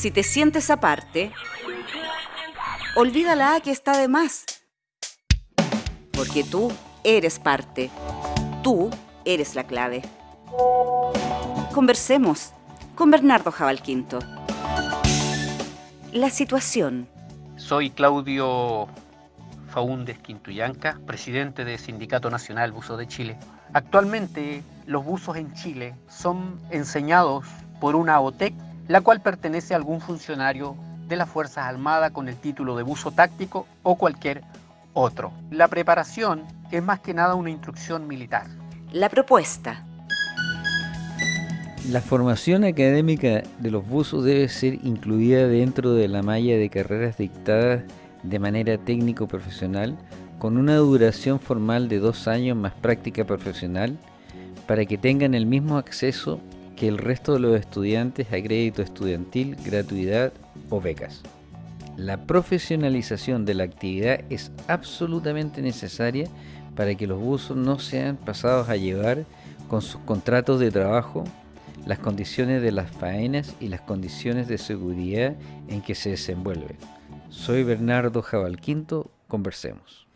Si te sientes aparte, olvida la A que está de más. Porque tú eres parte. Tú eres la clave. Conversemos con Bernardo Jabalquinto. La situación. Soy Claudio Faúndez Quintuyanca, presidente del Sindicato Nacional Buzo de Chile. Actualmente los buzos en Chile son enseñados por una OTEC, la cual pertenece a algún funcionario de las Fuerzas Armadas con el título de buzo táctico o cualquier otro. La preparación es más que nada una instrucción militar. La propuesta. La formación académica de los buzos debe ser incluida dentro de la malla de carreras dictadas de manera técnico-profesional con una duración formal de dos años más práctica profesional para que tengan el mismo acceso que el resto de los estudiantes a crédito estudiantil, gratuidad o becas. La profesionalización de la actividad es absolutamente necesaria para que los buzos no sean pasados a llevar con sus contratos de trabajo las condiciones de las faenas y las condiciones de seguridad en que se desenvuelven. Soy Bernardo Jabalquinto, conversemos.